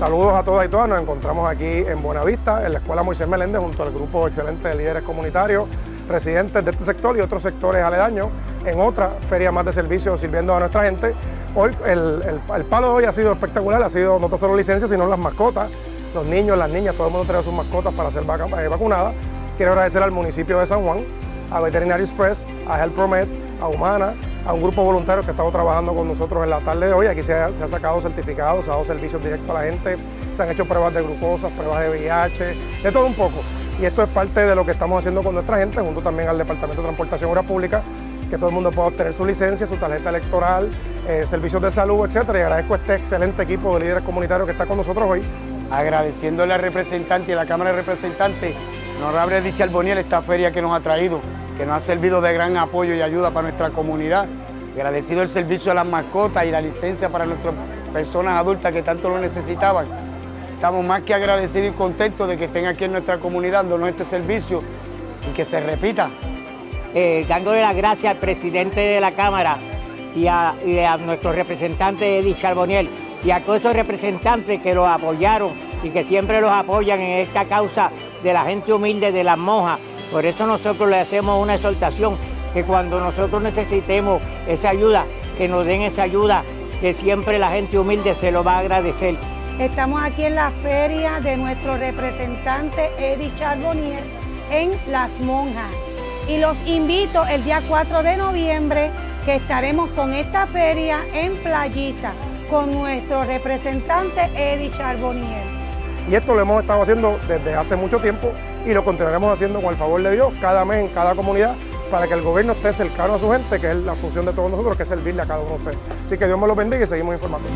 Saludos a todas y todas, nos encontramos aquí en Buenavista, en la Escuela Moisés Meléndez, junto al grupo excelente de líderes comunitarios, residentes de este sector y otros sectores aledaños, en otra feria más de servicios sirviendo a nuestra gente. Hoy el, palo de hoy ha sido espectacular, ha sido no solo licencias, sino las mascotas, los niños, las niñas, todo el mundo trae sus mascotas para ser eh, vacunadas. Quiero agradecer al municipio de San Juan, a Veterinary Express, a Health Promed, a Humana, a un grupo voluntario que ha estado trabajando con nosotros en la tarde de hoy. Aquí se ha, sacado certificados, se ha dado servicios directos a la gente, se han hecho pruebas de glucosa, pruebas de VIH, de todo un poco. Y esto es parte de lo que estamos haciendo con nuestra gente, junto también al Departamento de Transportación y Obras Públicas, que todo el mundo pueda obtener su licencia, su tarjeta electoral, eh, servicios de salud, etcétera. Y agradezco a este excelente equipo de líderes comunitarios que está con nosotros hoy. Agradeciéndole al representante y a la Cámara de Representantes, honorable Richard Boniel, esta feria que nos ha traído que nos ha servido de gran apoyo y ayuda para nuestra comunidad. Agradecido el servicio a las mascotas y la licencia para nuestras personas adultas que tanto lo necesitaban. Estamos más que agradecidos y contentos de que estén aquí en nuestra comunidad dándonos este servicio y que se repita. Eh, dándole las gracias al presidente de la Cámara y a, nuestro representante Eddie Charboniel y a todos esos representantes que los apoyaron y que siempre los apoyan en esta causa de la gente humilde de las monjas por eso nosotros le hacemos una exhortación que cuando nosotros necesitemos esa ayuda, que nos den esa ayuda, que siempre la gente humilde se lo va a agradecer. Estamos aquí en la feria de nuestro representante Eddie Charbonnier en Las Monjas. Y los invito el día 4 de noviembre que estaremos con esta feria en Playita con nuestro representante Eddie Charbonnier. Y esto lo hemos estado haciendo desde hace mucho tiempo y lo continuaremos haciendo con el favor de Dios cada mes en cada comunidad para que el gobierno esté cercano a su gente, que es la función de todos nosotros, que es servirle a cada uno de ustedes. Así que Dios me lo bendiga y seguimos informando.